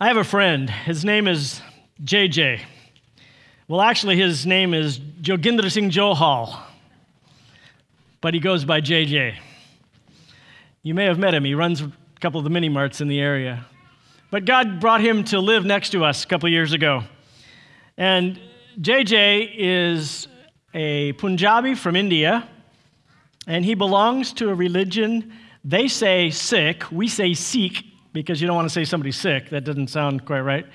I have a friend. His name is JJ. Well, actually, his name is Joginder Singh Johal, but he goes by JJ. You may have met him. He runs a couple of the mini marts in the area. But God brought him to live next to us a couple of years ago. And JJ is a Punjabi from India, and he belongs to a religion. They say Sikh, we say Sikh because you don't want to say somebody's sick. That doesn't sound quite right.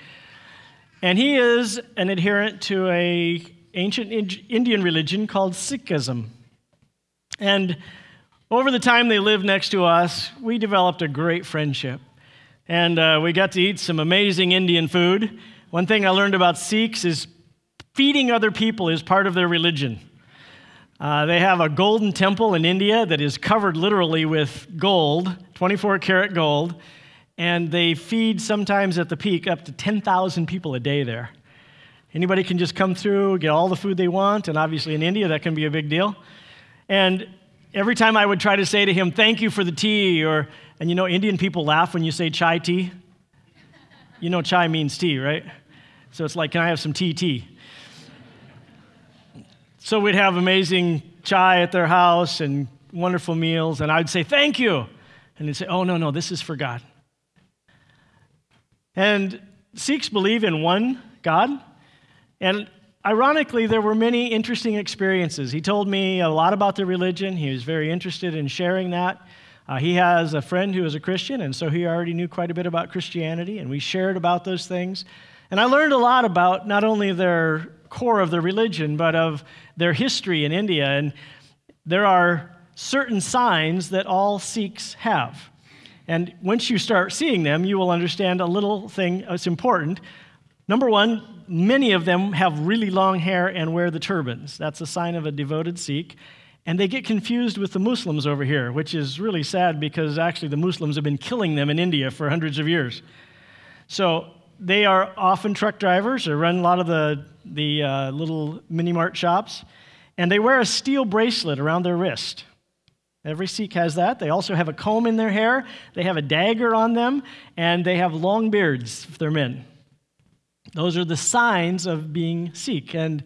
And he is an adherent to a ancient Indian religion called Sikhism. And over the time they lived next to us, we developed a great friendship. And uh, we got to eat some amazing Indian food. One thing I learned about Sikhs is feeding other people is part of their religion. Uh, they have a golden temple in India that is covered literally with gold, 24 karat gold and they feed sometimes at the peak up to 10,000 people a day there. Anybody can just come through, get all the food they want, and obviously in India that can be a big deal. And every time I would try to say to him, Thank you for the tea, or, and you know, Indian people laugh when you say chai tea. You know, chai means tea, right? So it's like, Can I have some tea tea? So we'd have amazing chai at their house and wonderful meals, and I'd say, Thank you. And they'd say, Oh, no, no, this is for God. And Sikhs believe in one God. And ironically, there were many interesting experiences. He told me a lot about their religion. He was very interested in sharing that. Uh, he has a friend who is a Christian, and so he already knew quite a bit about Christianity, and we shared about those things. And I learned a lot about not only their core of their religion, but of their history in India. And there are certain signs that all Sikhs have. And once you start seeing them, you will understand a little thing that's important. Number one, many of them have really long hair and wear the turbans. That's a sign of a devoted Sikh. And they get confused with the Muslims over here, which is really sad because actually the Muslims have been killing them in India for hundreds of years. So they are often truck drivers or run a lot of the, the uh, little mini mart shops. And they wear a steel bracelet around their wrist. Every Sikh has that. They also have a comb in their hair, they have a dagger on them, and they have long beards if they're men. Those are the signs of being Sikh. And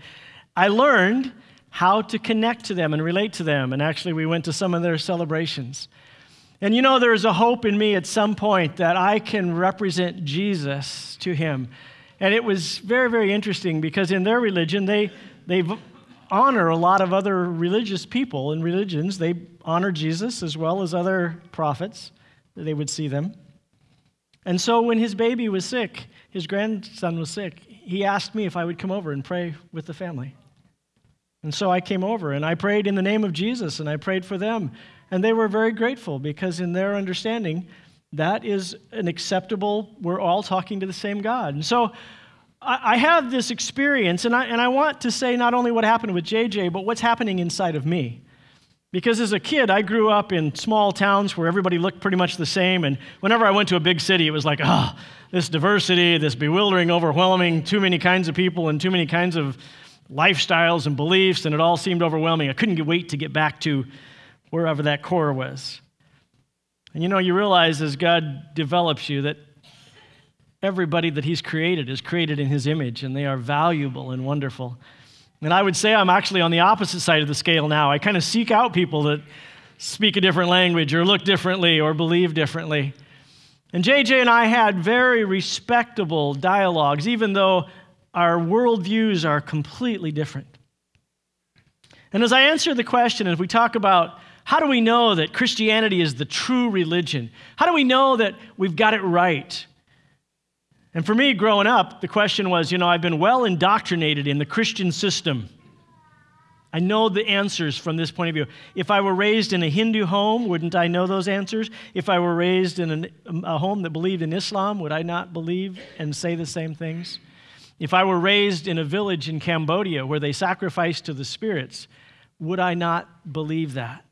I learned how to connect to them and relate to them. And actually, we went to some of their celebrations. And you know, there's a hope in me at some point that I can represent Jesus to him. And it was very, very interesting because in their religion, they, they honor a lot of other religious people and religions. They honor Jesus as well as other prophets, they would see them. And so when his baby was sick, his grandson was sick, he asked me if I would come over and pray with the family. And so I came over and I prayed in the name of Jesus and I prayed for them. And they were very grateful because, in their understanding, that is an acceptable, we're all talking to the same God. And so I, have this experience, and I, and I want to say not only what happened with JJ, but what's happening inside of me. Because as a kid, I grew up in small towns where everybody looked pretty much the same. And whenever I went to a big city, it was like, oh, this diversity, this bewildering, overwhelming, too many kinds of people and too many kinds of lifestyles and beliefs, and it all seemed overwhelming. I couldn't wait to get back to wherever that core was. And you know, you realize as God develops you that everybody that He's created is created in His image, and they are valuable and wonderful. And I would say I'm actually on the opposite side of the scale now. I kind of seek out people that speak a different language or look differently or believe differently. And JJ and I had very respectable dialogues, even though our worldviews are completely different. And as I answer the question, as we talk about how do we know that Christianity is the true religion? How do we know that we've got it right? And for me, growing up, the question was you know, I've been well indoctrinated in the Christian system. I know the answers from this point of view. If I were raised in a Hindu home, wouldn't I know those answers? If I were raised in an, um, a home that believed in Islam, would I not believe and say the same things? If I were raised in a village in Cambodia where they sacrificed to the spirits, would I not believe that?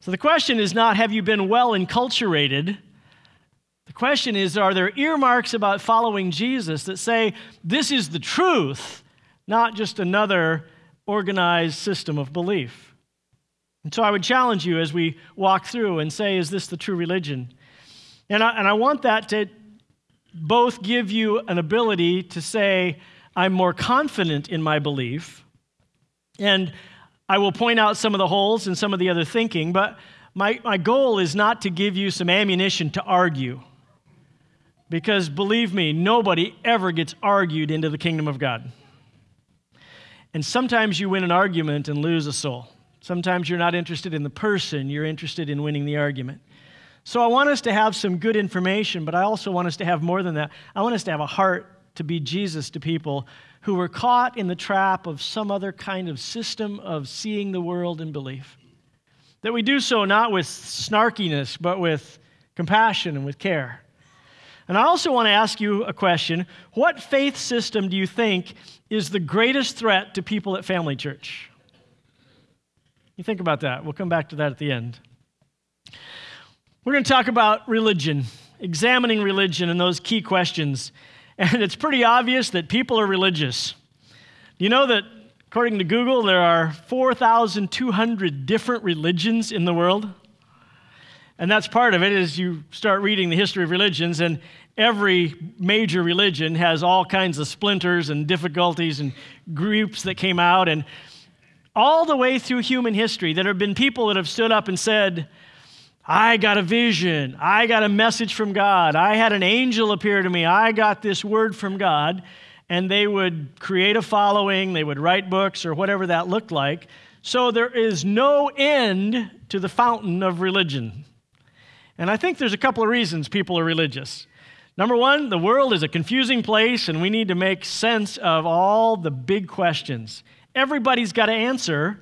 So the question is not have you been well enculturated? The question is are there earmarks about following Jesus that say this is the truth, not just another organized system of belief? And so I would challenge you as we walk through and say, is this the true religion? And I, and I want that to both give you an ability to say, I'm more confident in my belief. And I will point out some of the holes and some of the other thinking, but my, my goal is not to give you some ammunition to argue. Because believe me, nobody ever gets argued into the kingdom of God. And sometimes you win an argument and lose a soul. Sometimes you're not interested in the person, you're interested in winning the argument. So I want us to have some good information, but I also want us to have more than that. I want us to have a heart to be Jesus to people who were caught in the trap of some other kind of system of seeing the world and belief. That we do so not with snarkiness, but with compassion and with care. And I also want to ask you a question. What faith system do you think is the greatest threat to people at Family Church? You think about that. We'll come back to that at the end. We're going to talk about religion, examining religion and those key questions. And it's pretty obvious that people are religious. You know that, according to Google, there are 4,200 different religions in the world? And that's part of it as you start reading the history of religions, and every major religion has all kinds of splinters and difficulties and groups that came out. And all the way through human history, there have been people that have stood up and said, I got a vision. I got a message from God. I had an angel appear to me. I got this word from God. And they would create a following, they would write books or whatever that looked like. So there is no end to the fountain of religion. And I think there's a couple of reasons people are religious. Number one, the world is a confusing place, and we need to make sense of all the big questions. Everybody's got to answer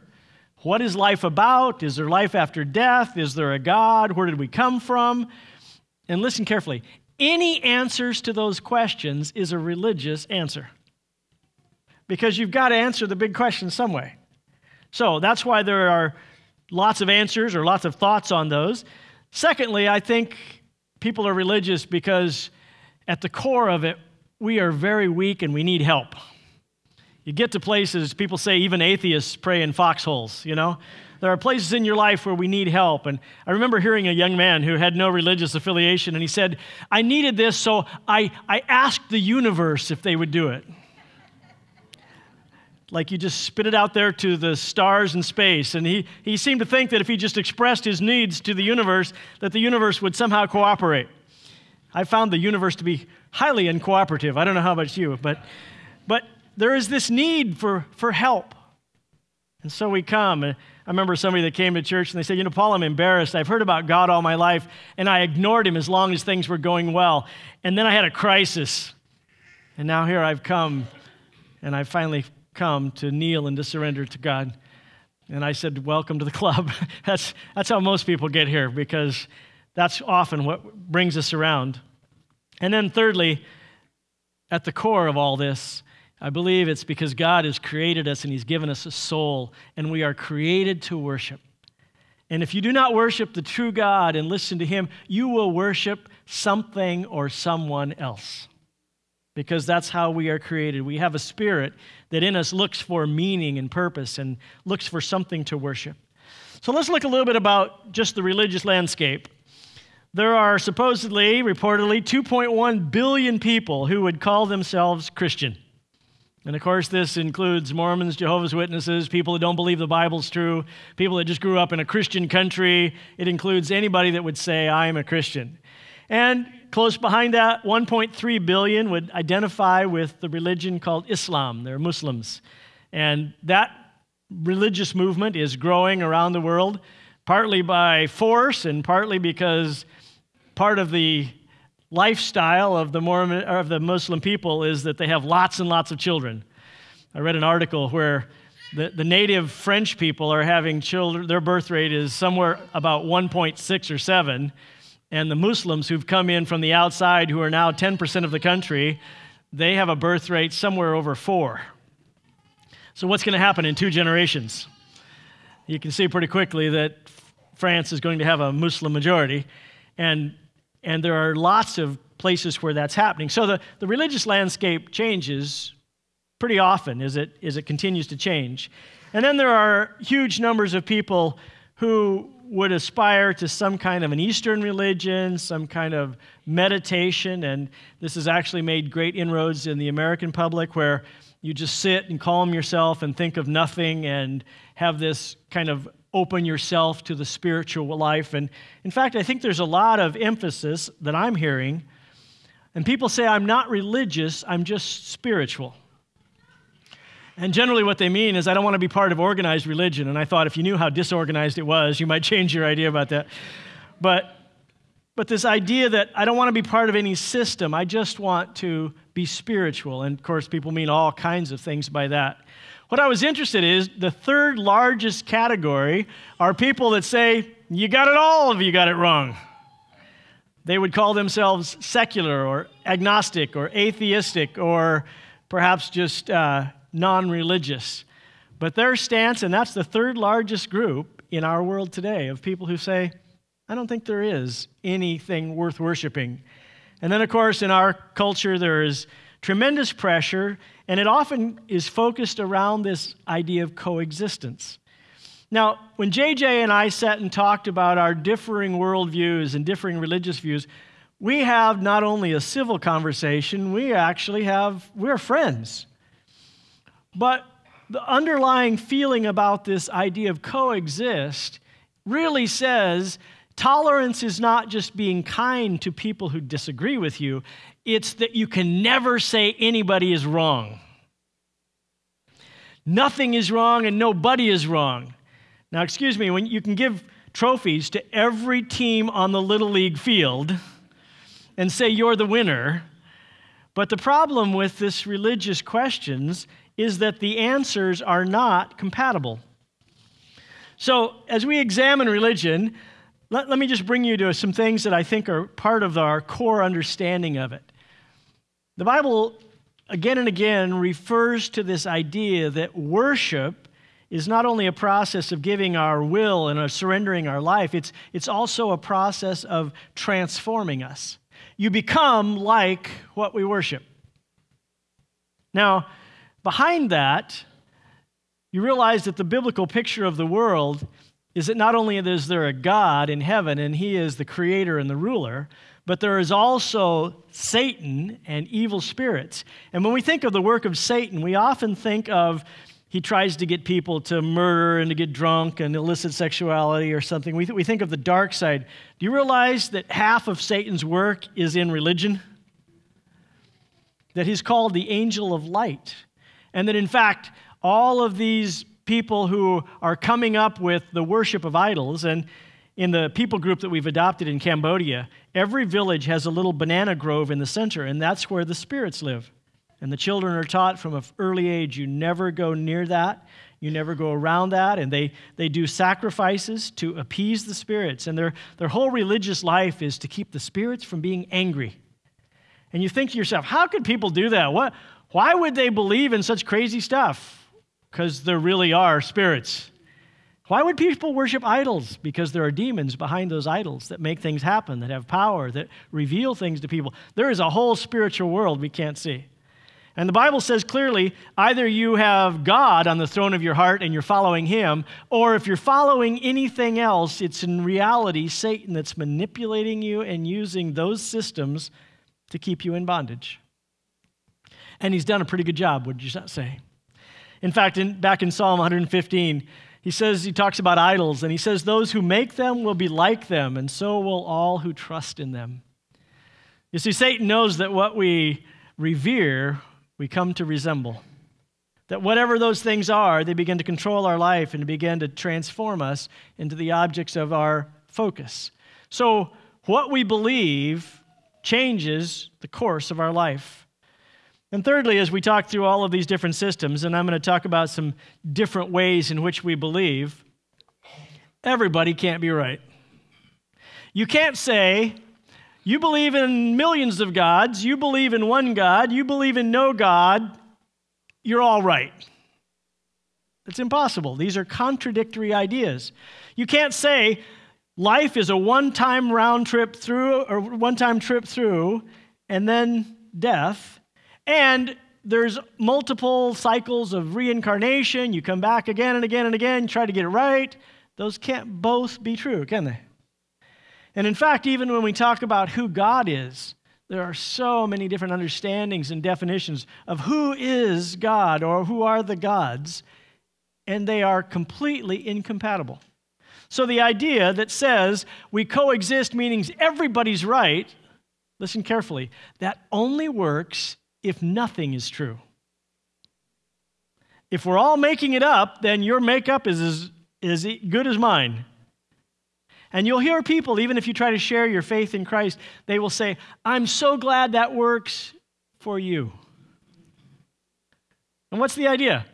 what is life about? Is there life after death? Is there a God? Where did we come from? And listen carefully any answers to those questions is a religious answer because you've got to answer the big questions some way. So that's why there are lots of answers or lots of thoughts on those. Secondly, I think people are religious because at the core of it, we are very weak and we need help. You get to places, people say even atheists pray in foxholes, you know? There are places in your life where we need help. And I remember hearing a young man who had no religious affiliation, and he said, I needed this, so I, I asked the universe if they would do it. Like you just spit it out there to the stars and space. And he, he seemed to think that if he just expressed his needs to the universe, that the universe would somehow cooperate. I found the universe to be highly uncooperative. I don't know how about you, but, but there is this need for, for help. And so we come. I remember somebody that came to church and they said, You know, Paul, I'm embarrassed. I've heard about God all my life, and I ignored him as long as things were going well. And then I had a crisis. And now here I've come, and I finally come to kneel and to surrender to God. And I said, Welcome to the club. that's, that's how most people get here because that's often what brings us around. And then, thirdly, at the core of all this I believe it's because God has created us and He's given us a soul, and we are created to worship. And if you do not worship the true God and listen to Him, you will worship something or someone else. Because that's how we are created. We have a spirit that in us looks for meaning and purpose and looks for something to worship. So let's look a little bit about just the religious landscape. There are supposedly, reportedly, 2.1 billion people who would call themselves Christian. And of course, this includes Mormons, Jehovah's Witnesses, people that don't believe the Bible's true, people that just grew up in a Christian country. It includes anybody that would say, I am a Christian. And close behind that, 1.3 billion would identify with the religion called Islam. They're Muslims. And that religious movement is growing around the world, partly by force and partly because part of the lifestyle of the Mormon or of the Muslim people is that they have lots and lots of children. I read an article where the, the native French people are having children, their birth rate is somewhere about 1.6 or 7. And the Muslims who've come in from the outside, who are now 10% of the country, they have a birth rate somewhere over 4. So, what's going to happen in two generations? You can see pretty quickly that France is going to have a Muslim majority. And and there are lots of places where that's happening. So the, the religious landscape changes pretty often as it, as it continues to change. And then there are huge numbers of people who would aspire to some kind of an Eastern religion, some kind of meditation, and this has actually made great inroads in the American public where you just sit and calm yourself and think of nothing and have this kind of open yourself to the spiritual life. And in fact, I think there's a lot of emphasis that I'm hearing. And people say, I'm not religious, I'm just spiritual. And generally, what they mean is, I don't want to be part of organized religion. And I thought if you knew how disorganized it was, you might change your idea about that. But, but this idea that I don't want to be part of any system, I just want to be spiritual. And of course, people mean all kinds of things by that. What I was interested in is the third largest category are people that say, You got it all if you got it wrong. They would call themselves secular or agnostic or atheistic or perhaps just uh, non religious. But their stance, and that's the third largest group in our world today of people who say, I don't think there is anything worth worshiping. And then, of course, in our culture, there is tremendous pressure, and it often is focused around this idea of coexistence. Now, when JJ and I sat and talked about our differing worldviews and differing religious views, we have not only a civil conversation, we actually have, we're friends. But the underlying feeling about this idea of coexist really says tolerance is not just being kind to people who disagree with you, it's that you can never say anybody is wrong. Nothing is wrong and nobody is wrong. Now, excuse me, when you can give trophies to every team on the Little League field and say you're the winner, but the problem with this religious questions is that the answers are not compatible. So, as we examine religion, let, let me just bring you to some things that I think are part of our core understanding of it. The Bible, again and again, refers to this idea that worship is not only a process of giving our will and of surrendering our life, it's, it's also a process of transforming us. You become like what we worship. Now, behind that, you realize that the biblical picture of the world is that not only is there a God in heaven and he is the creator and the ruler, but there is also Satan and evil spirits. And when we think of the work of Satan, we often think of he tries to get people to murder and to get drunk and illicit sexuality or something. We, th- we think of the dark side. Do you realize that half of Satan's work is in religion? That he's called the angel of light. And that in fact, all of these people who are coming up with the worship of idols, and in the people group that we've adopted in Cambodia, every village has a little banana grove in the center, and that's where the spirits live. And the children are taught from an early age you never go near that, you never go around that. And they, they do sacrifices to appease the spirits. And their, their whole religious life is to keep the spirits from being angry. And you think to yourself, how could people do that? What, why would they believe in such crazy stuff? Because there really are spirits. Why would people worship idols? Because there are demons behind those idols that make things happen, that have power, that reveal things to people. There is a whole spiritual world we can't see. And the Bible says clearly either you have God on the throne of your heart and you're following Him, or if you're following anything else, it's in reality Satan that's manipulating you and using those systems to keep you in bondage. And he's done a pretty good job, would you say? In fact, in, back in Psalm 115, he says, he talks about idols, and he says, Those who make them will be like them, and so will all who trust in them. You see, Satan knows that what we revere, we come to resemble. That whatever those things are, they begin to control our life and begin to transform us into the objects of our focus. So, what we believe changes the course of our life. And thirdly, as we talk through all of these different systems, and I'm going to talk about some different ways in which we believe, everybody can't be right. You can't say, you believe in millions of gods, you believe in one God, you believe in no God, you're all right. It's impossible. These are contradictory ideas. You can't say life is a one time round trip through, or one time trip through, and then death and there's multiple cycles of reincarnation. You come back again and again and again, try to get it right. Those can't both be true, can they? And in fact, even when we talk about who God is, there are so many different understandings and definitions of who is God or who are the gods, and they are completely incompatible. So the idea that says we coexist, meaning everybody's right, listen carefully, that only works if nothing is true. If we're all making it up, then your makeup is as, as good as mine. And you'll hear people, even if you try to share your faith in Christ, they will say, I'm so glad that works for you. And what's the idea?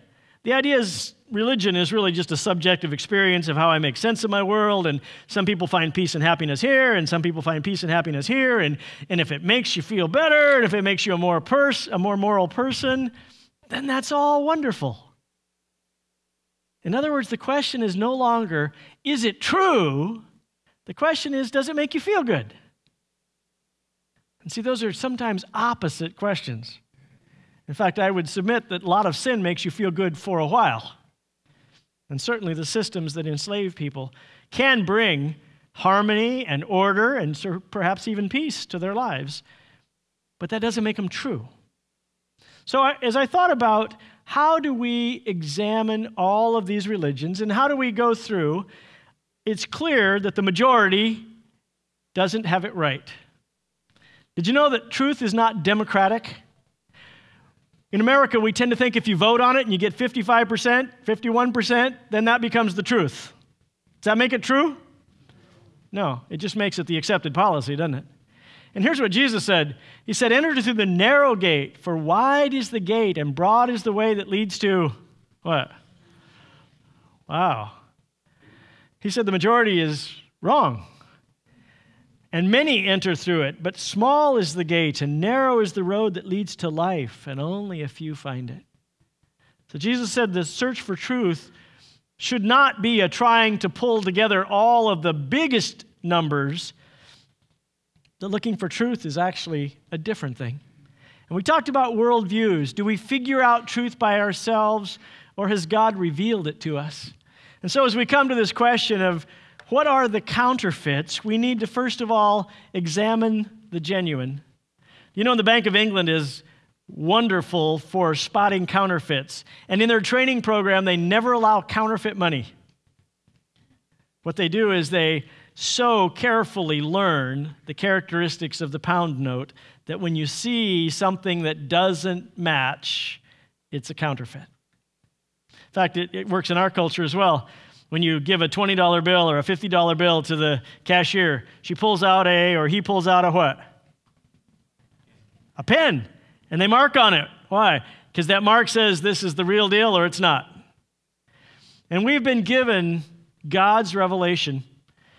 The idea is religion is really just a subjective experience of how I make sense of my world. And some people find peace and happiness here, and some people find peace and happiness here. And, and if it makes you feel better, and if it makes you a more, pers- a more moral person, then that's all wonderful. In other words, the question is no longer, is it true? The question is, does it make you feel good? And see, those are sometimes opposite questions. In fact, I would submit that a lot of sin makes you feel good for a while. And certainly the systems that enslave people can bring harmony and order and perhaps even peace to their lives. But that doesn't make them true. So, as I thought about how do we examine all of these religions and how do we go through it's clear that the majority doesn't have it right. Did you know that truth is not democratic? In America, we tend to think if you vote on it and you get 55%, 51%, then that becomes the truth. Does that make it true? No, it just makes it the accepted policy, doesn't it? And here's what Jesus said He said, Enter through the narrow gate, for wide is the gate and broad is the way that leads to what? Wow. He said the majority is wrong. And many enter through it, but small is the gate and narrow is the road that leads to life, and only a few find it. So Jesus said the search for truth should not be a trying to pull together all of the biggest numbers. The looking for truth is actually a different thing. And we talked about worldviews. Do we figure out truth by ourselves, or has God revealed it to us? And so, as we come to this question of what are the counterfeits, we need to first of all examine the genuine. You know, the Bank of England is wonderful for spotting counterfeits. And in their training program, they never allow counterfeit money. What they do is they so carefully learn the characteristics of the pound note that when you see something that doesn't match, it's a counterfeit. In fact, it, it works in our culture as well. When you give a $20 bill or a $50 bill to the cashier, she pulls out a, or he pulls out a what? A pen. And they mark on it. Why? Because that mark says this is the real deal or it's not. And we've been given God's revelation.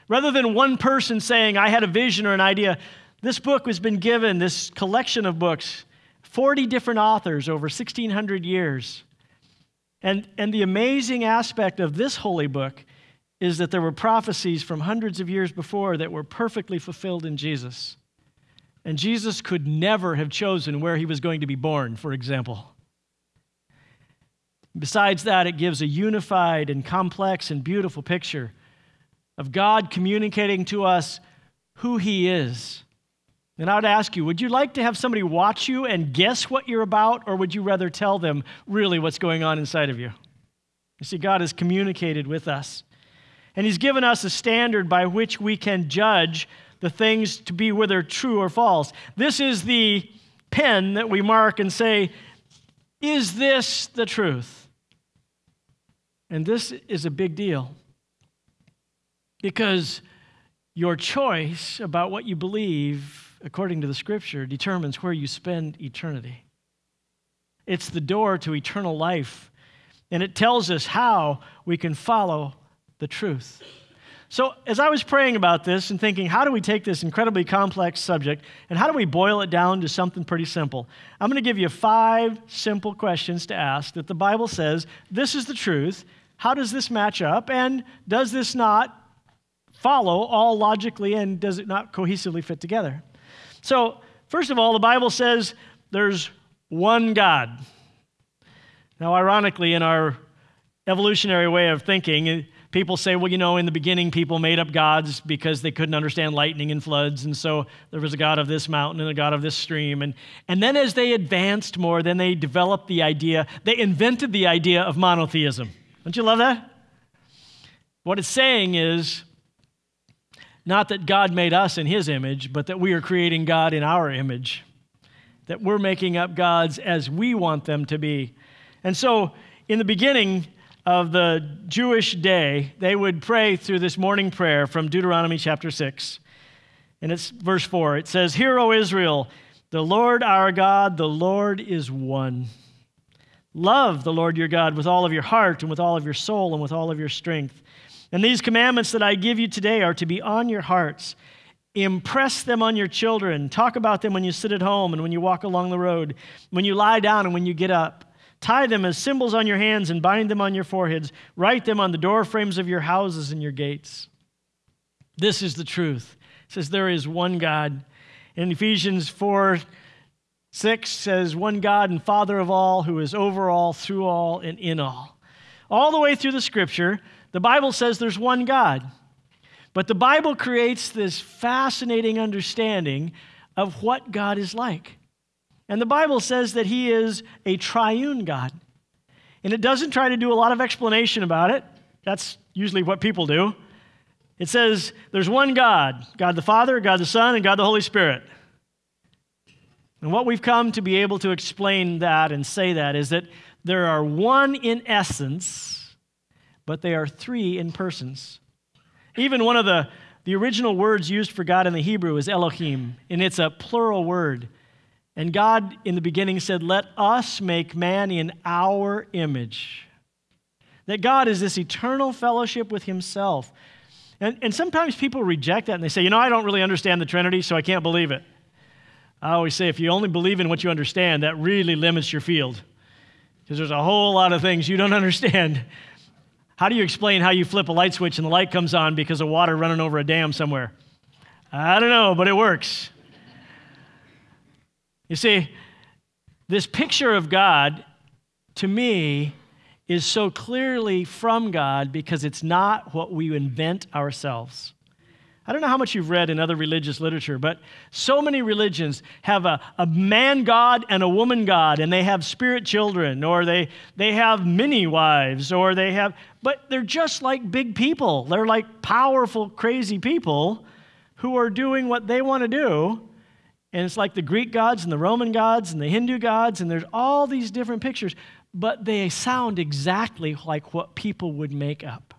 Rather than one person saying, I had a vision or an idea, this book has been given, this collection of books, 40 different authors over 1,600 years. And, and the amazing aspect of this holy book is that there were prophecies from hundreds of years before that were perfectly fulfilled in Jesus. And Jesus could never have chosen where he was going to be born, for example. Besides that, it gives a unified and complex and beautiful picture of God communicating to us who he is and I would ask you, would you like to have somebody watch you and guess what you're about, or would you rather tell them really what's going on inside of you? You see, God has communicated with us, and He's given us a standard by which we can judge the things to be whether true or false. This is the pen that we mark and say, Is this the truth? And this is a big deal because your choice about what you believe according to the scripture, determines where you spend eternity. It's the door to eternal life, and it tells us how we can follow the truth. So, as I was praying about this and thinking, how do we take this incredibly complex subject and how do we boil it down to something pretty simple? I'm going to give you five simple questions to ask that the Bible says this is the truth. How does this match up? And does this not follow all logically and does it not cohesively fit together? So, first of all, the Bible says there's one God. Now, ironically, in our evolutionary way of thinking, eh, people say, well, you know, in the beginning, people made up gods because they couldn't understand lightning and floods. And so there was a god of this mountain and a god of this stream. And, and then as they advanced more, then they developed the idea, they invented the idea of monotheism. Don't you love that? What it's saying is not that God made us in his image, but that we are creating God in our image, that we're making up gods as we want them to be. And so, in the beginning of the Jewish day, they would pray through this morning prayer from Deuteronomy chapter 6. And it's verse 4. It says, Hear, O Israel, the Lord our God, the Lord is one. Love the Lord your God with all of your heart and with all of your soul and with all of your strength. And these commandments that I give you today are to be on your hearts. Impress them on your children. Talk about them when you sit at home and when you walk along the road, when you lie down and when you get up. Tie them as symbols on your hands and bind them on your foreheads. Write them on the door frames of your houses and your gates. This is the truth. It says there is one God. In Ephesians 4 6 says, One God and Father of all, who is over all, through all, and in all. All the way through the scripture, the Bible says there's one God. But the Bible creates this fascinating understanding of what God is like. And the Bible says that He is a triune God. And it doesn't try to do a lot of explanation about it. That's usually what people do. It says there's one God God the Father, God the Son, and God the Holy Spirit. And what we've come to be able to explain that and say that is that there are one in essence, but they are three in persons. Even one of the, the original words used for God in the Hebrew is Elohim, and it's a plural word. And God in the beginning said, Let us make man in our image. That God is this eternal fellowship with Himself. And, and sometimes people reject that and they say, You know, I don't really understand the Trinity, so I can't believe it. I always say, if you only believe in what you understand, that really limits your field. Because there's a whole lot of things you don't understand. How do you explain how you flip a light switch and the light comes on because of water running over a dam somewhere? I don't know, but it works. You see, this picture of God, to me, is so clearly from God because it's not what we invent ourselves. I don't know how much you've read in other religious literature, but so many religions have a, a man God and a woman God, and they have spirit children, or they, they have many wives, or they have, but they're just like big people. They're like powerful, crazy people who are doing what they want to do. And it's like the Greek gods and the Roman gods and the Hindu gods, and there's all these different pictures, but they sound exactly like what people would make up.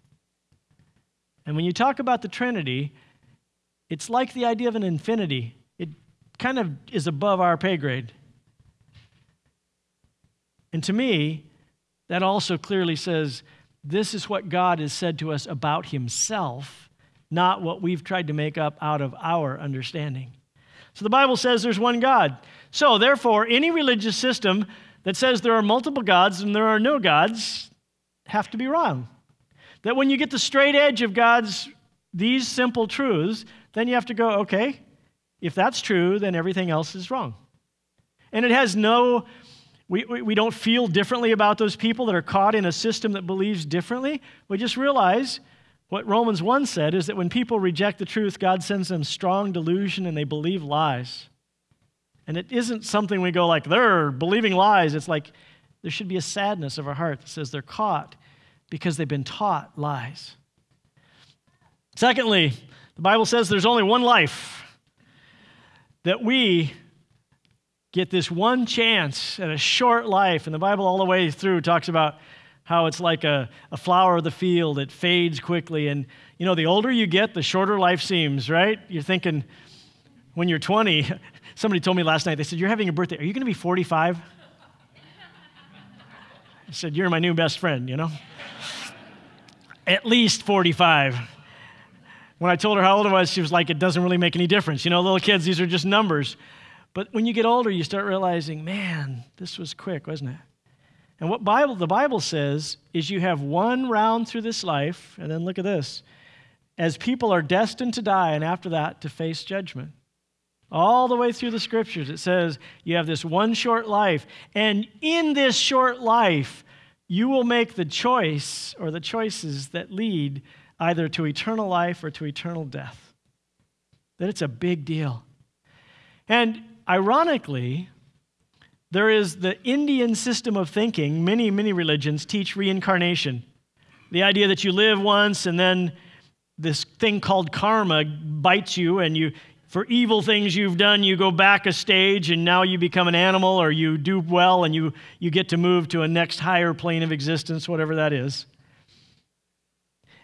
And when you talk about the Trinity, it's like the idea of an infinity, it kind of is above our pay grade. And to me, that also clearly says this is what God has said to us about Himself, not what we've tried to make up out of our understanding. So the Bible says there's one God. So, therefore, any religious system that says there are multiple gods and there are no gods have to be wrong. That when you get the straight edge of God's these simple truths, then you have to go, okay, if that's true, then everything else is wrong. And it has no, we, we, we don't feel differently about those people that are caught in a system that believes differently. We just realize what Romans 1 said is that when people reject the truth, God sends them strong delusion and they believe lies. And it isn't something we go like, they're believing lies. It's like there should be a sadness of our heart that says they're caught because they've been taught lies. Secondly, the Bible says there's only one life, that we get this one chance at a short life. And the Bible, all the way through, talks about how it's like a, a flower of the field, it fades quickly. And, you know, the older you get, the shorter life seems, right? You're thinking, when you're 20, somebody told me last night, they said, You're having a birthday. Are you going to be 45? I said, You're my new best friend, you know? At least 45. When I told her how old I was, she was like, it doesn't really make any difference. You know, little kids, these are just numbers. But when you get older, you start realizing, man, this was quick, wasn't it? And what Bible, the Bible says is you have one round through this life, and then look at this. As people are destined to die, and after that, to face judgment. All the way through the scriptures, it says you have this one short life, and in this short life, you will make the choice or the choices that lead either to eternal life or to eternal death. That it's a big deal. And ironically, there is the Indian system of thinking, many, many religions teach reincarnation. The idea that you live once and then this thing called karma bites you and you for evil things you've done you go back a stage and now you become an animal or you do well and you, you get to move to a next higher plane of existence whatever that is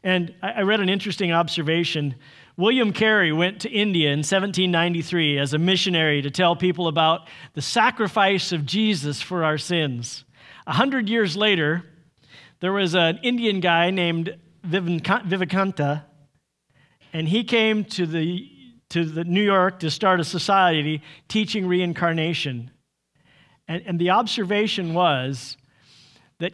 and I, I read an interesting observation william carey went to india in 1793 as a missionary to tell people about the sacrifice of jesus for our sins a hundred years later there was an indian guy named vivekananda and he came to the to the New York to start a society teaching reincarnation. And, and the observation was that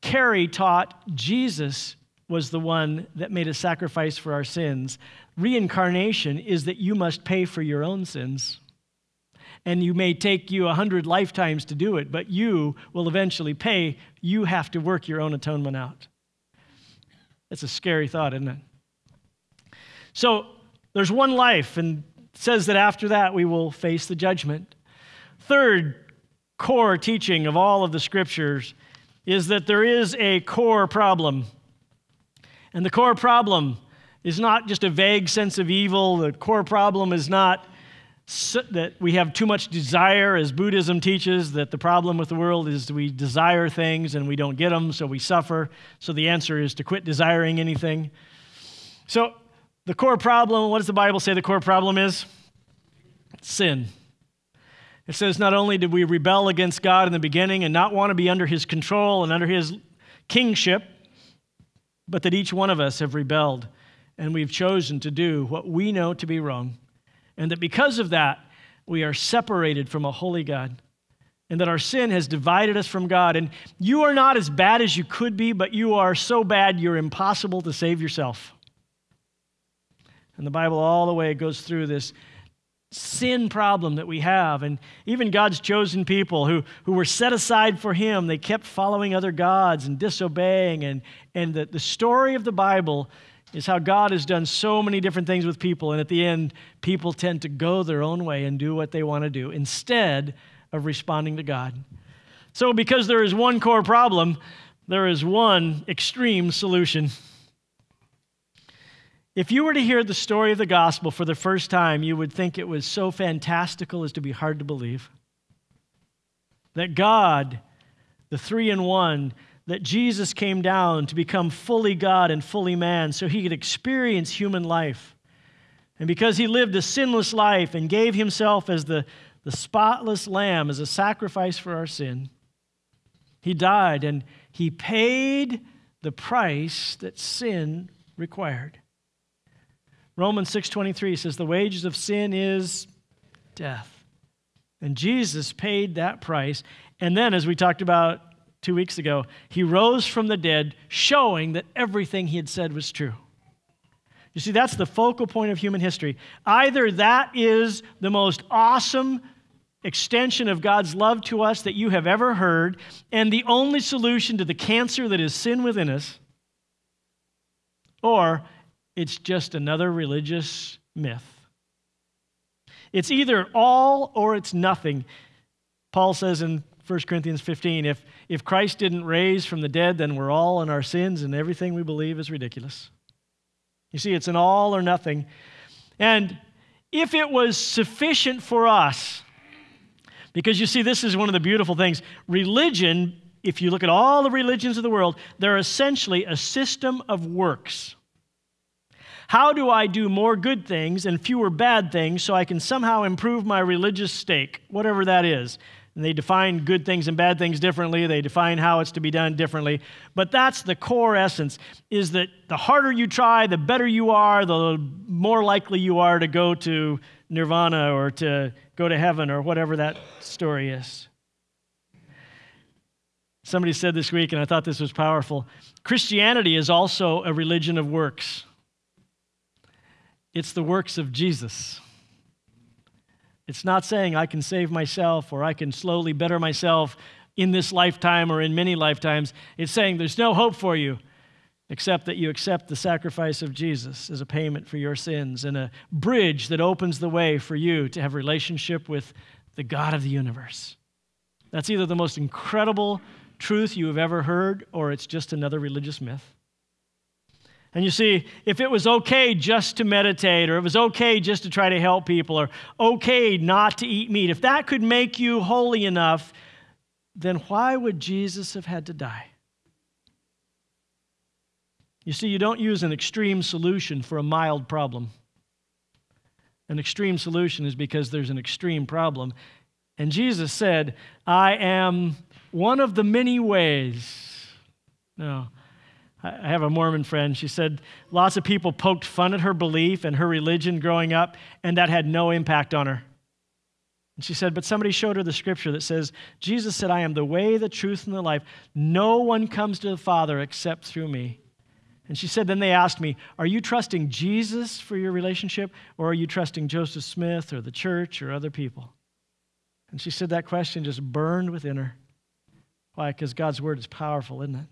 Carey taught Jesus was the one that made a sacrifice for our sins. Reincarnation is that you must pay for your own sins. And you may take you a hundred lifetimes to do it, but you will eventually pay. You have to work your own atonement out. That's a scary thought, isn't it? So there's one life, and says that after that we will face the judgment. Third core teaching of all of the scriptures is that there is a core problem. And the core problem is not just a vague sense of evil. The core problem is not that we have too much desire, as Buddhism teaches, that the problem with the world is we desire things and we don't get them, so we suffer. So the answer is to quit desiring anything. So the core problem, what does the Bible say the core problem is? Sin. It says not only did we rebel against God in the beginning and not want to be under his control and under his kingship, but that each one of us have rebelled and we've chosen to do what we know to be wrong. And that because of that, we are separated from a holy God. And that our sin has divided us from God. And you are not as bad as you could be, but you are so bad you're impossible to save yourself. And the Bible all the way goes through this sin problem that we have. And even God's chosen people who, who were set aside for Him, they kept following other gods and disobeying. And, and the, the story of the Bible is how God has done so many different things with people. And at the end, people tend to go their own way and do what they want to do instead of responding to God. So, because there is one core problem, there is one extreme solution. If you were to hear the story of the gospel for the first time, you would think it was so fantastical as to be hard to believe. That God, the three in one, that Jesus came down to become fully God and fully man so he could experience human life. And because he lived a sinless life and gave himself as the, the spotless lamb as a sacrifice for our sin, he died and he paid the price that sin required. Romans 6:23 says the wages of sin is death. And Jesus paid that price. And then as we talked about 2 weeks ago, he rose from the dead showing that everything he had said was true. You see that's the focal point of human history. Either that is the most awesome extension of God's love to us that you have ever heard and the only solution to the cancer that is sin within us, or it's just another religious myth. It's either all or it's nothing. Paul says in 1 Corinthians 15 if, if Christ didn't raise from the dead, then we're all in our sins and everything we believe is ridiculous. You see, it's an all or nothing. And if it was sufficient for us, because you see, this is one of the beautiful things. Religion, if you look at all the religions of the world, they're essentially a system of works. How do I do more good things and fewer bad things so I can somehow improve my religious stake, whatever that is? And they define good things and bad things differently. They define how it's to be done differently. But that's the core essence is that the harder you try, the better you are, the more likely you are to go to nirvana or to go to heaven or whatever that story is. Somebody said this week, and I thought this was powerful Christianity is also a religion of works. It's the works of Jesus. It's not saying I can save myself or I can slowly better myself in this lifetime or in many lifetimes. It's saying there's no hope for you except that you accept the sacrifice of Jesus as a payment for your sins and a bridge that opens the way for you to have relationship with the God of the universe. That's either the most incredible truth you have ever heard or it's just another religious myth. And you see, if it was okay just to meditate, or it was okay just to try to help people, or okay not to eat meat, if that could make you holy enough, then why would Jesus have had to die? You see, you don't use an extreme solution for a mild problem. An extreme solution is because there's an extreme problem. And Jesus said, I am one of the many ways. No. I have a Mormon friend. She said lots of people poked fun at her belief and her religion growing up, and that had no impact on her. And she said, but somebody showed her the scripture that says, Jesus said, I am the way, the truth, and the life. No one comes to the Father except through me. And she said, then they asked me, Are you trusting Jesus for your relationship, or are you trusting Joseph Smith or the church or other people? And she said that question just burned within her. Why? Because God's word is powerful, isn't it?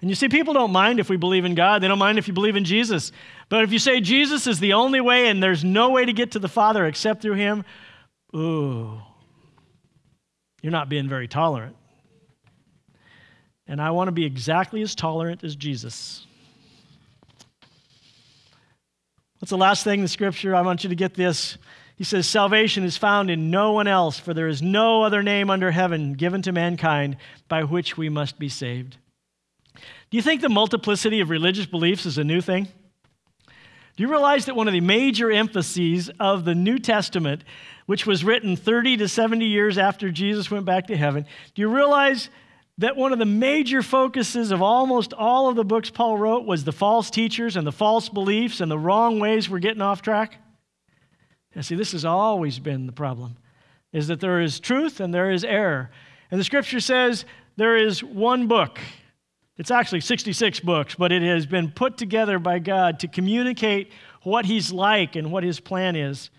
And you see, people don't mind if we believe in God. They don't mind if you believe in Jesus. But if you say Jesus is the only way and there's no way to get to the Father except through Him, ooh, you're not being very tolerant. And I want to be exactly as tolerant as Jesus. What's the last thing in the scripture? I want you to get this. He says, Salvation is found in no one else, for there is no other name under heaven given to mankind by which we must be saved. Do you think the multiplicity of religious beliefs is a new thing? Do you realize that one of the major emphases of the New Testament, which was written 30 to 70 years after Jesus went back to heaven, do you realize that one of the major focuses of almost all of the books Paul wrote was the false teachers and the false beliefs and the wrong ways we're getting off track? And see, this has always been the problem, is that there is truth and there is error. And the scripture says there is one book it's actually 66 books, but it has been put together by God to communicate what He's like and what His plan is.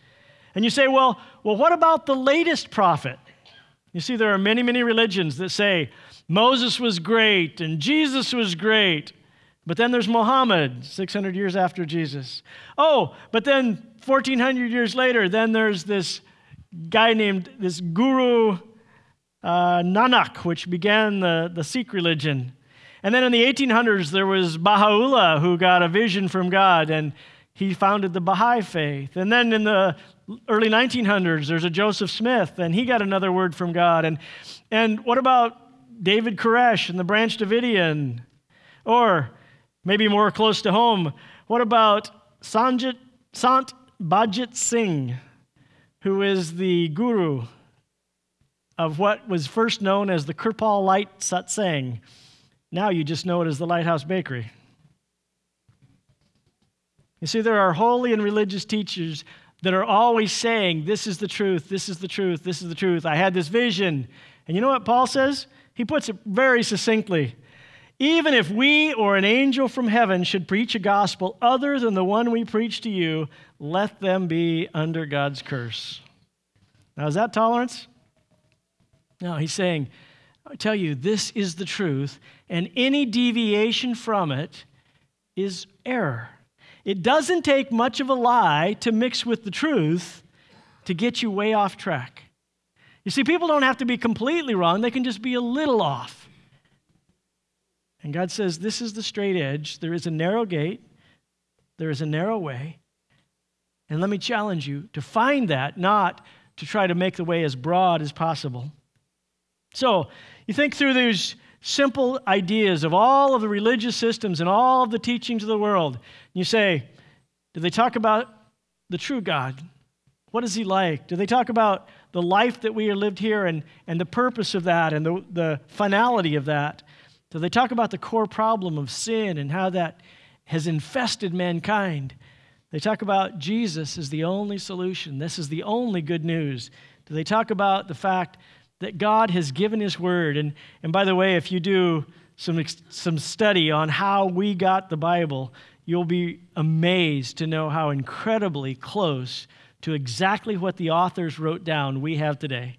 And you say, well, well, what about the latest prophet? You see, there are many, many religions that say Moses was great and Jesus was great. But then there's Muhammad, 600 years after Jesus. Oh, but then 1400 years later, then there's this guy named this Guru uh, Nanak, which began the, the Sikh religion. And then in the 1800s, there was Baha'u'llah who got a vision from God and he founded the Baha'i faith. And then in the early 1900s, there's a Joseph Smith and he got another word from God. And, and what about David Koresh and the Branch Davidian? Or maybe more close to home, what about Sanjit, Sant Bajit Singh, who is the guru of what was first known as the Kirpal Light Satsang? Now you just know it as the Lighthouse Bakery. You see, there are holy and religious teachers that are always saying, This is the truth, this is the truth, this is the truth. I had this vision. And you know what Paul says? He puts it very succinctly. Even if we or an angel from heaven should preach a gospel other than the one we preach to you, let them be under God's curse. Now, is that tolerance? No, he's saying, I tell you, this is the truth, and any deviation from it is error. It doesn't take much of a lie to mix with the truth to get you way off track. You see, people don't have to be completely wrong, they can just be a little off. And God says, This is the straight edge. There is a narrow gate, there is a narrow way. And let me challenge you to find that, not to try to make the way as broad as possible. So, you think through these simple ideas of all of the religious systems and all of the teachings of the world. And you say, do they talk about the true God? What is he like? Do they talk about the life that we have lived here and, and the purpose of that and the, the finality of that? Do they talk about the core problem of sin and how that has infested mankind? They talk about Jesus as the only solution. This is the only good news. Do they talk about the fact that God has given His Word. And, and by the way, if you do some, some study on how we got the Bible, you'll be amazed to know how incredibly close to exactly what the authors wrote down we have today.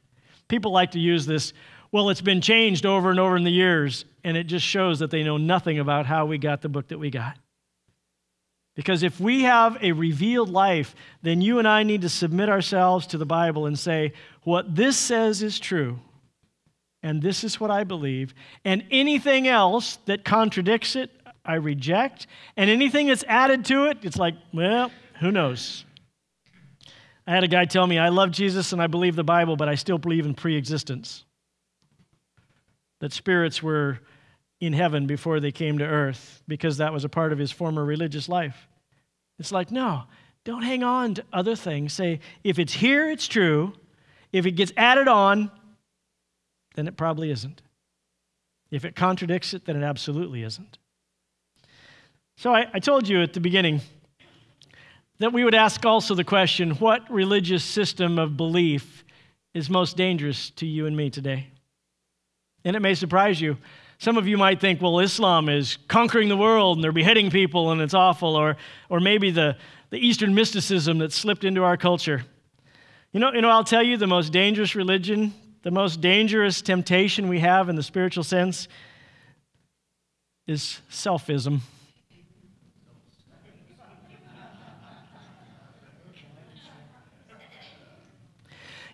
People like to use this, well, it's been changed over and over in the years, and it just shows that they know nothing about how we got the book that we got. Because if we have a revealed life, then you and I need to submit ourselves to the Bible and say, what this says is true, and this is what I believe, and anything else that contradicts it, I reject, and anything that's added to it, it's like, well, who knows? I had a guy tell me, I love Jesus and I believe the Bible, but I still believe in pre existence. That spirits were in heaven before they came to earth because that was a part of his former religious life. It's like, no, don't hang on to other things. Say, if it's here, it's true. If it gets added on, then it probably isn't. If it contradicts it, then it absolutely isn't. So I, I told you at the beginning that we would ask also the question what religious system of belief is most dangerous to you and me today? And it may surprise you. Some of you might think, well, Islam is conquering the world and they're beheading people and it's awful, or, or maybe the, the Eastern mysticism that slipped into our culture. You know, you know, I'll tell you the most dangerous religion, the most dangerous temptation we have in the spiritual sense is selfism.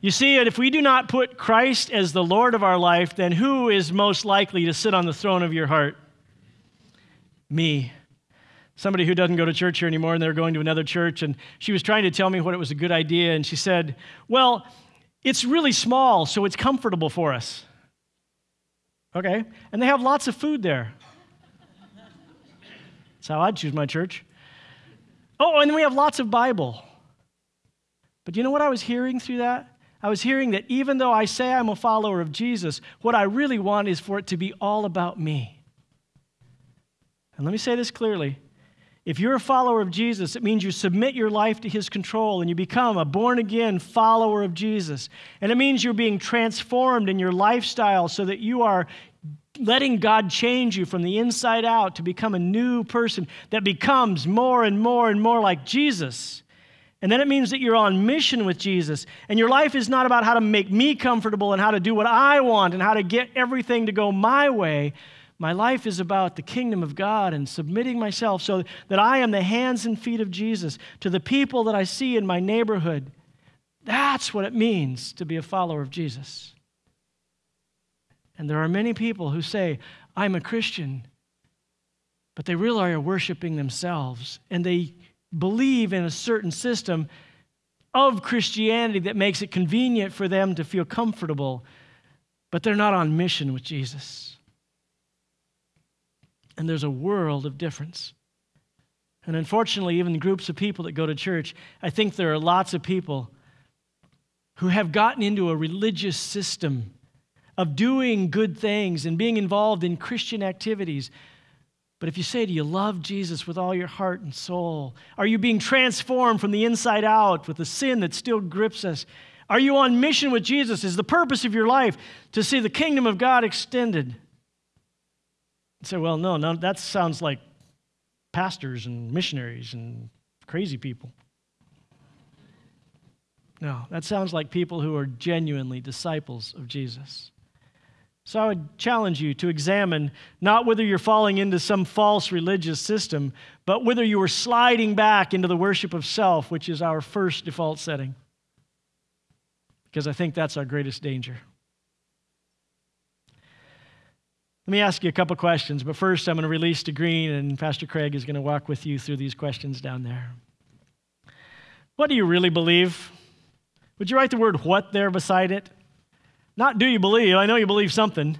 You see, if we do not put Christ as the Lord of our life, then who is most likely to sit on the throne of your heart? Me. Somebody who doesn't go to church here anymore, and they're going to another church, and she was trying to tell me what it was a good idea, and she said, Well, it's really small, so it's comfortable for us. Okay, and they have lots of food there. That's how I'd choose my church. Oh, and we have lots of Bible. But you know what I was hearing through that? I was hearing that even though I say I'm a follower of Jesus, what I really want is for it to be all about me. And let me say this clearly. If you're a follower of Jesus, it means you submit your life to his control and you become a born again follower of Jesus. And it means you're being transformed in your lifestyle so that you are letting God change you from the inside out to become a new person that becomes more and more and more like Jesus. And then it means that you're on mission with Jesus. And your life is not about how to make me comfortable and how to do what I want and how to get everything to go my way. My life is about the kingdom of God and submitting myself so that I am the hands and feet of Jesus to the people that I see in my neighborhood. That's what it means to be a follower of Jesus. And there are many people who say, I'm a Christian, but they really are worshiping themselves and they believe in a certain system of Christianity that makes it convenient for them to feel comfortable, but they're not on mission with Jesus. And there's a world of difference. And unfortunately, even groups of people that go to church, I think there are lots of people who have gotten into a religious system of doing good things and being involved in Christian activities but if you say, Do you love Jesus with all your heart and soul? Are you being transformed from the inside out with the sin that still grips us? Are you on mission with Jesus? Is the purpose of your life to see the kingdom of God extended? Say, Well, no, no, that sounds like pastors and missionaries and crazy people. No, that sounds like people who are genuinely disciples of Jesus. So I would challenge you to examine not whether you're falling into some false religious system, but whether you are sliding back into the worship of self, which is our first default setting. Because I think that's our greatest danger. Let me ask you a couple questions, but first I'm going to release to Green, and Pastor Craig is going to walk with you through these questions down there. What do you really believe? Would you write the word what there beside it? Not do you believe, I know you believe something,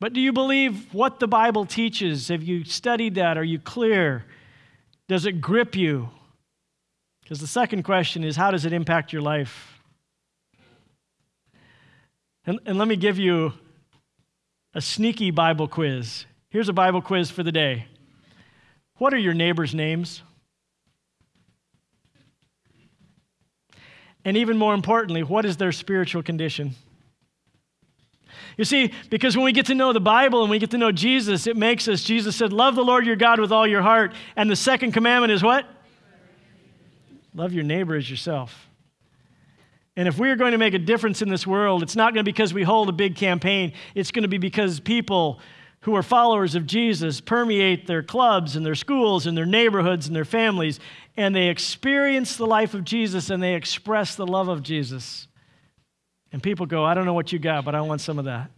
but do you believe what the Bible teaches? Have you studied that? Are you clear? Does it grip you? Because the second question is how does it impact your life? And, and let me give you a sneaky Bible quiz. Here's a Bible quiz for the day. What are your neighbors' names? And even more importantly, what is their spiritual condition? You see, because when we get to know the Bible and we get to know Jesus, it makes us, Jesus said, Love the Lord your God with all your heart. And the second commandment is what? Love your neighbor as yourself. And if we are going to make a difference in this world, it's not going to be because we hold a big campaign. It's going to be because people who are followers of Jesus permeate their clubs and their schools and their neighborhoods and their families, and they experience the life of Jesus and they express the love of Jesus. And people go, I don't know what you got, but I want some of that.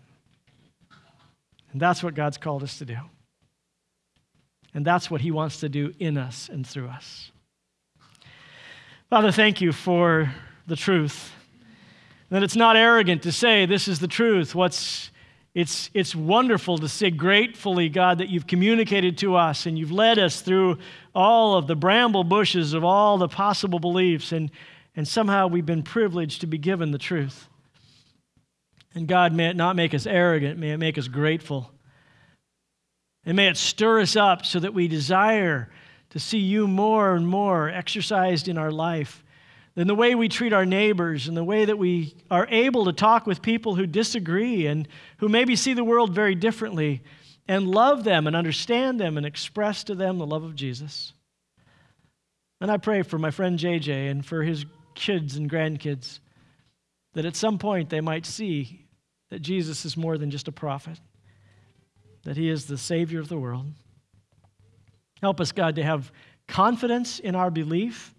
And that's what God's called us to do. And that's what He wants to do in us and through us. Father, thank you for the truth. That it's not arrogant to say this is the truth. What's it's, it's wonderful to say gratefully, God, that you've communicated to us and you've led us through all of the bramble bushes of all the possible beliefs, and, and somehow we've been privileged to be given the truth. And God, may it not make us arrogant, may it make us grateful. And may it stir us up so that we desire to see you more and more exercised in our life than the way we treat our neighbors and the way that we are able to talk with people who disagree and who maybe see the world very differently and love them and understand them and express to them the love of Jesus. And I pray for my friend JJ and for his kids and grandkids that at some point they might see that Jesus is more than just a prophet, that he is the Savior of the world. Help us, God, to have confidence in our belief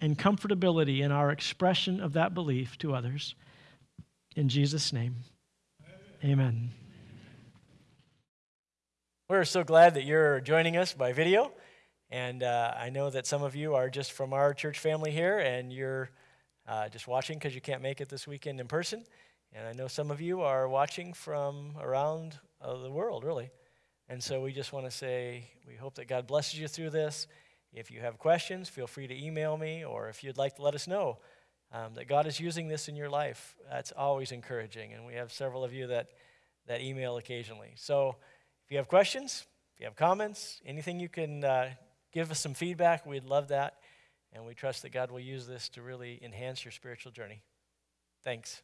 and comfortability in our expression of that belief to others. In Jesus' name, amen. We're so glad that you're joining us by video. And uh, I know that some of you are just from our church family here, and you're uh, just watching because you can't make it this weekend in person. And I know some of you are watching from around uh, the world, really. And so we just want to say we hope that God blesses you through this. If you have questions, feel free to email me, or if you'd like to let us know um, that God is using this in your life, that's always encouraging. And we have several of you that, that email occasionally. So if you have questions, if you have comments, anything you can uh, give us some feedback, we'd love that. And we trust that God will use this to really enhance your spiritual journey. Thanks.